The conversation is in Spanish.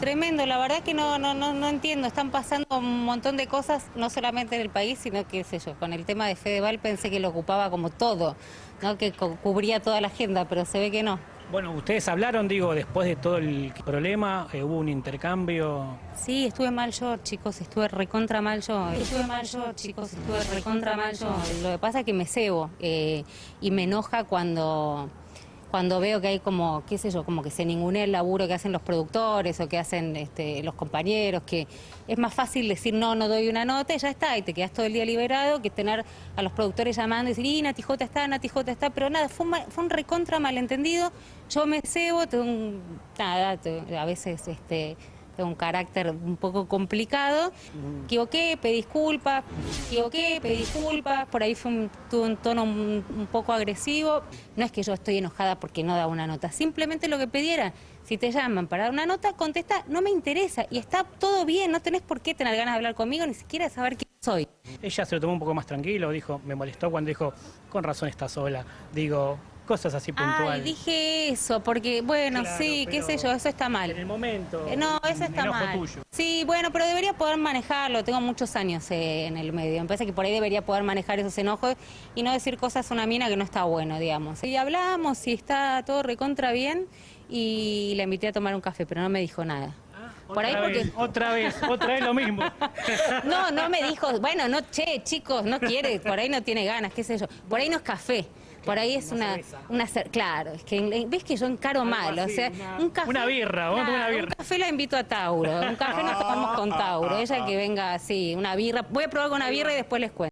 Tremendo, la verdad que no, no, no, no entiendo, están pasando un montón de cosas, no solamente en el país, sino que, qué sé yo, con el tema de Fedeval pensé que lo ocupaba como todo, ¿no? que cu- cubría toda la agenda, pero se ve que no. Bueno, ustedes hablaron, digo, después de todo el problema, eh, hubo un intercambio. Sí, estuve mal yo, chicos, estuve recontra mal yo. Estuve mal yo, chicos, estuve recontra mal yo. Lo que pasa es que me cebo eh, y me enoja cuando, cuando veo que hay como, qué sé yo, como que se ningunea el laburo que hacen los productores o que hacen este, los compañeros, que es más fácil decir no, no doy una nota y ya está, y te quedas todo el día liberado que tener a los productores llamando y decir, y Nati J está, Nati J está, pero nada, fue un, fue un recontra malentendido. Yo me cebo, tengo un, nada, a veces este tengo un carácter un poco complicado. Equivoqué, pedí disculpas, equivoqué, pedí disculpas, por ahí fue un, un tono un, un poco agresivo. No es que yo estoy enojada porque no da una nota, simplemente lo que pidiera. Si te llaman para dar una nota, contesta, no me interesa y está todo bien, no tenés por qué tener ganas de hablar conmigo, ni siquiera de saber quién soy. Ella se lo tomó un poco más tranquilo, dijo, me molestó cuando dijo, con razón está sola. Digo, cosas así Ay, puntuales. dije eso, porque bueno, Claro, sí, qué sé yo, eso está mal. En el momento. Eh, No, eso está mal. tuyo. Sí, bueno, pero debería poder manejarlo. Tengo muchos años eh, en el medio. Me parece que por ahí debería poder manejar esos enojos y no decir cosas a una mina que no está bueno, digamos. Y hablamos y está todo recontra bien y la invité a tomar un café, pero no me dijo nada. Por ahí Otra porque... vez, otra vez, otra vez lo mismo. No, no me dijo, bueno, no, che, chicos, no quiere, por ahí no tiene ganas, qué sé yo. Por ahí no es café. Por ahí es una, una claro, es que ves que yo encaro mal, o sea, una- un café. una birra, vamos a tomar una Claro, birra. Un café la invito a Tauro, un café nos tomamos con Tauro, ella que venga así, una birra, voy a probar con una birra y después les cuento.